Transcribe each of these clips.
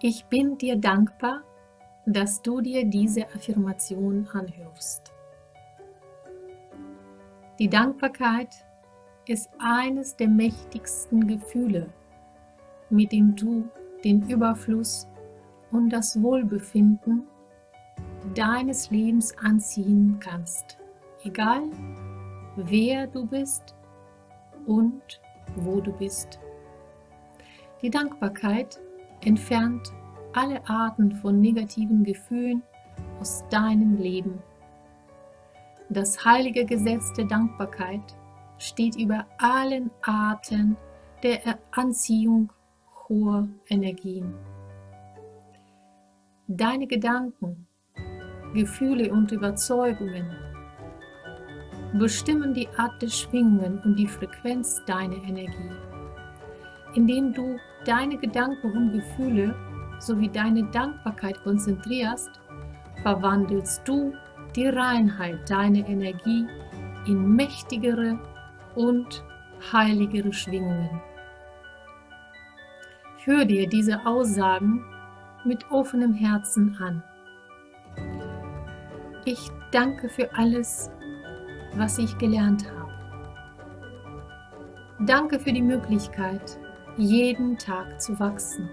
Ich bin dir dankbar, dass du dir diese Affirmation anhörst. Die Dankbarkeit ist eines der mächtigsten Gefühle, mit dem du den Überfluss und das Wohlbefinden deines Lebens anziehen kannst, egal wer du bist und wo du bist. Die Dankbarkeit entfernt alle Arten von negativen Gefühlen aus deinem Leben. Das heilige Gesetz der Dankbarkeit steht über allen Arten der Anziehung hoher Energien. Deine Gedanken, Gefühle und Überzeugungen bestimmen die Art der Schwingungen und die Frequenz deiner Energie. Indem du deine Gedanken und Gefühle sowie deine Dankbarkeit konzentrierst, verwandelst du die Reinheit deiner Energie in mächtigere und heiligere Schwingungen. Hör dir diese Aussagen mit offenem Herzen an. Ich danke für alles, was ich gelernt habe. Danke für die Möglichkeit, jeden Tag zu wachsen.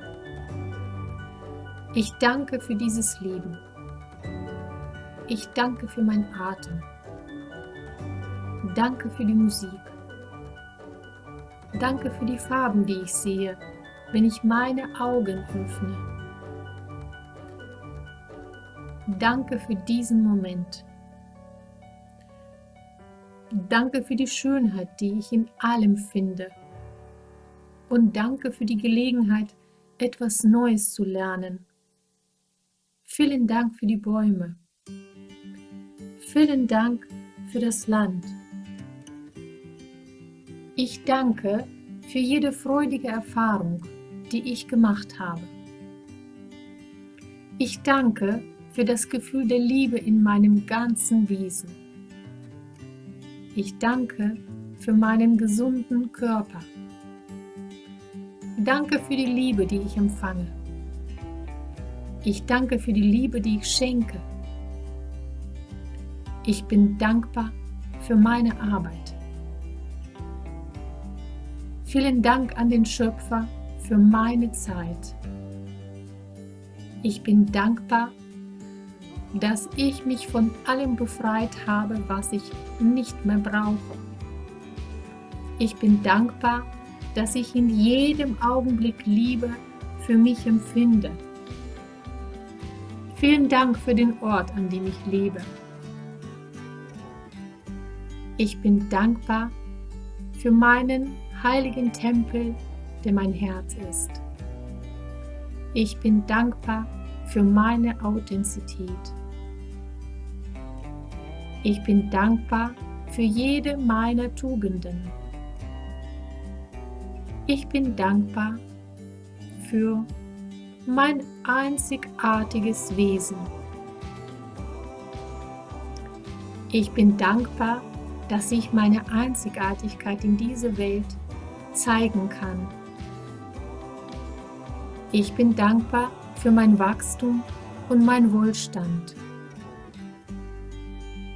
Ich danke für dieses Leben. Ich danke für meinen Atem. Danke für die Musik. Danke für die Farben, die ich sehe, wenn ich meine Augen öffne. Danke für diesen Moment. Danke für die Schönheit, die ich in allem finde und danke für die Gelegenheit, etwas Neues zu lernen. Vielen Dank für die Bäume. Vielen Dank für das Land. Ich danke für jede freudige Erfahrung, die ich gemacht habe. Ich danke für das Gefühl der Liebe in meinem ganzen Wesen. Ich danke für meinen gesunden Körper. Danke für die Liebe, die ich empfange. Ich danke für die Liebe, die ich schenke. Ich bin dankbar für meine Arbeit. Vielen Dank an den Schöpfer für meine Zeit. Ich bin dankbar, dass ich mich von allem befreit habe, was ich nicht mehr brauche. Ich bin dankbar, dass ich in jedem Augenblick Liebe für mich empfinde. Vielen Dank für den Ort, an dem ich lebe. Ich bin dankbar für meinen heiligen Tempel, der mein Herz ist. Ich bin dankbar für meine Authentizität. Ich bin dankbar für jede meiner Tugenden. Ich bin dankbar für mein einzigartiges Wesen. Ich bin dankbar, dass ich meine Einzigartigkeit in dieser Welt zeigen kann. Ich bin dankbar für mein Wachstum und mein Wohlstand.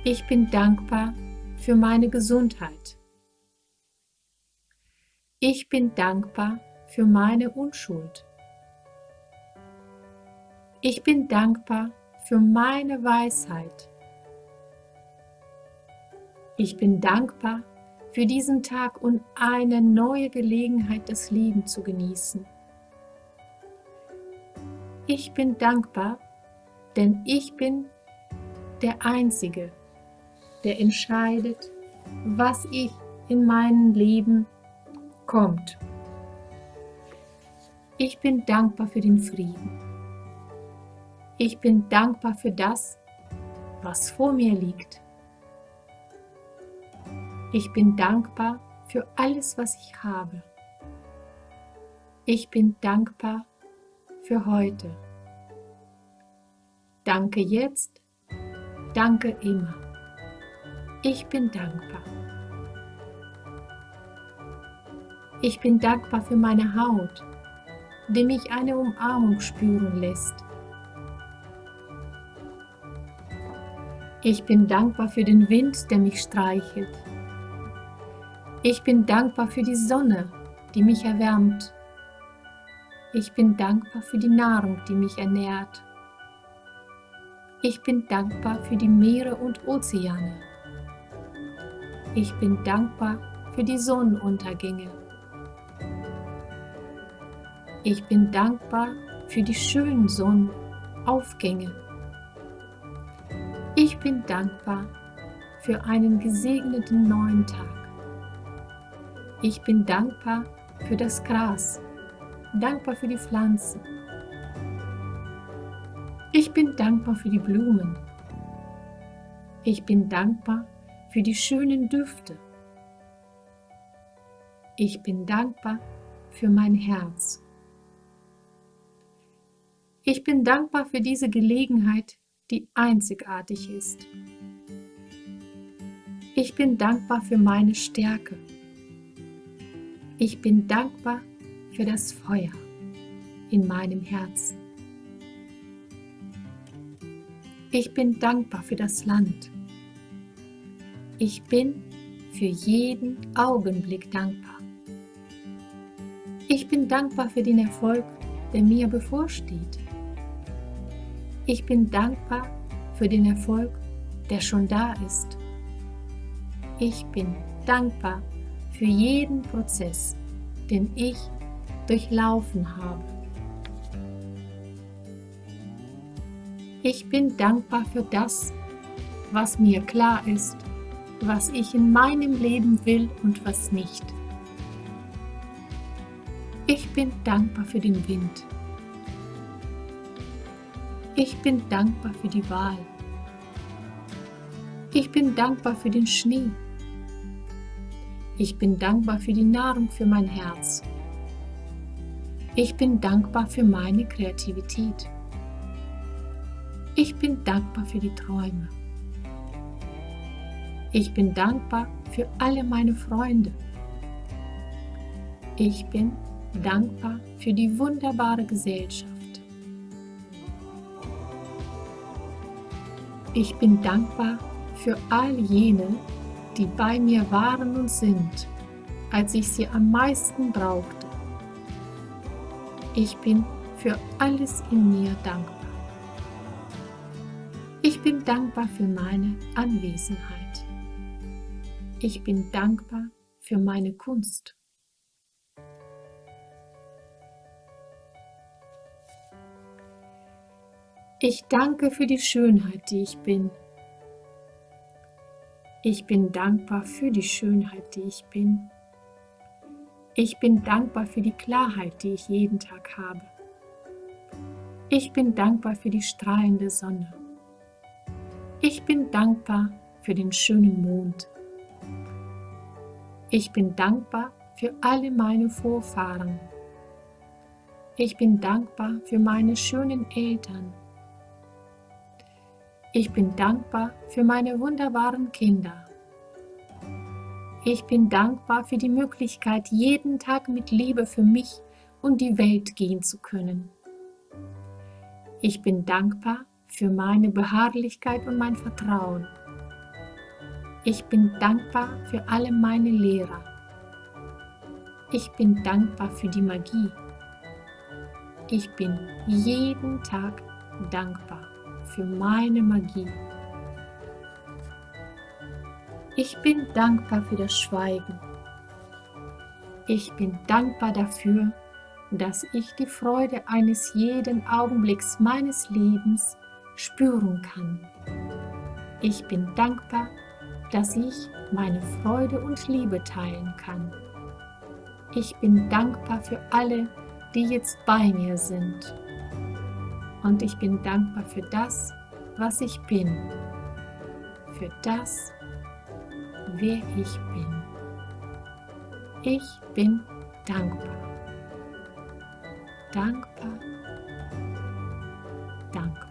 Ich bin dankbar für meine Gesundheit. Ich bin dankbar für meine Unschuld. Ich bin dankbar für meine Weisheit. Ich bin dankbar für diesen Tag und eine neue Gelegenheit, das Leben zu genießen. Ich bin dankbar, denn ich bin der Einzige, der entscheidet, was ich in meinem Leben kommt. Ich bin dankbar für den Frieden. Ich bin dankbar für das, was vor mir liegt. Ich bin dankbar für alles, was ich habe. Ich bin dankbar für heute. Danke jetzt, danke immer. Ich bin dankbar. Ich bin dankbar für meine Haut, der mich eine Umarmung spüren lässt. Ich bin dankbar für den Wind, der mich streichelt. Ich bin dankbar für die Sonne, die mich erwärmt. Ich bin dankbar für die Nahrung, die mich ernährt. Ich bin dankbar für die Meere und Ozeane. Ich bin dankbar für die Sonnenuntergänge. Ich bin dankbar für die schönen Sonnenaufgänge. Ich bin dankbar für einen gesegneten neuen Tag. Ich bin dankbar für das Gras, dankbar für die Pflanzen. Ich bin dankbar für die Blumen. Ich bin dankbar für die schönen Düfte. Ich bin dankbar für mein Herz. Ich bin dankbar für diese Gelegenheit, die einzigartig ist. Ich bin dankbar für meine Stärke. Ich bin dankbar für das Feuer in meinem Herzen. Ich bin dankbar für das Land. Ich bin für jeden Augenblick dankbar. Ich bin dankbar für den Erfolg, der mir bevorsteht. Ich bin dankbar für den Erfolg, der schon da ist. Ich bin dankbar für jeden Prozess, den ich durchlaufen habe. Ich bin dankbar für das, was mir klar ist, was ich in meinem Leben will und was nicht. Ich bin dankbar für den Wind, ich bin dankbar für die Wahl. Ich bin dankbar für den Schnee. Ich bin dankbar für die Nahrung für mein Herz. Ich bin dankbar für meine Kreativität. Ich bin dankbar für die Träume. Ich bin dankbar für alle meine Freunde. Ich bin dankbar für die wunderbare Gesellschaft. Ich bin dankbar für all jene, die bei mir waren und sind, als ich sie am meisten brauchte. Ich bin für alles in mir dankbar. Ich bin dankbar für meine Anwesenheit. Ich bin dankbar für meine Kunst. Ich danke für die Schönheit, die ich bin. Ich bin dankbar für die Schönheit, die ich bin. Ich bin dankbar für die Klarheit, die ich jeden Tag habe. Ich bin dankbar für die strahlende Sonne. Ich bin dankbar für den schönen Mond. Ich bin dankbar für alle meine Vorfahren. Ich bin dankbar für meine schönen Eltern ich bin dankbar für meine wunderbaren Kinder. Ich bin dankbar für die Möglichkeit, jeden Tag mit Liebe für mich und die Welt gehen zu können. Ich bin dankbar für meine Beharrlichkeit und mein Vertrauen. Ich bin dankbar für alle meine Lehrer. Ich bin dankbar für die Magie. Ich bin jeden Tag dankbar für meine Magie. Ich bin dankbar für das Schweigen. Ich bin dankbar dafür, dass ich die Freude eines jeden Augenblicks meines Lebens spüren kann. Ich bin dankbar, dass ich meine Freude und Liebe teilen kann. Ich bin dankbar für alle, die jetzt bei mir sind und ich bin dankbar für das, was ich bin, für das, wer ich bin. Ich bin dankbar. Dankbar. Dankbar.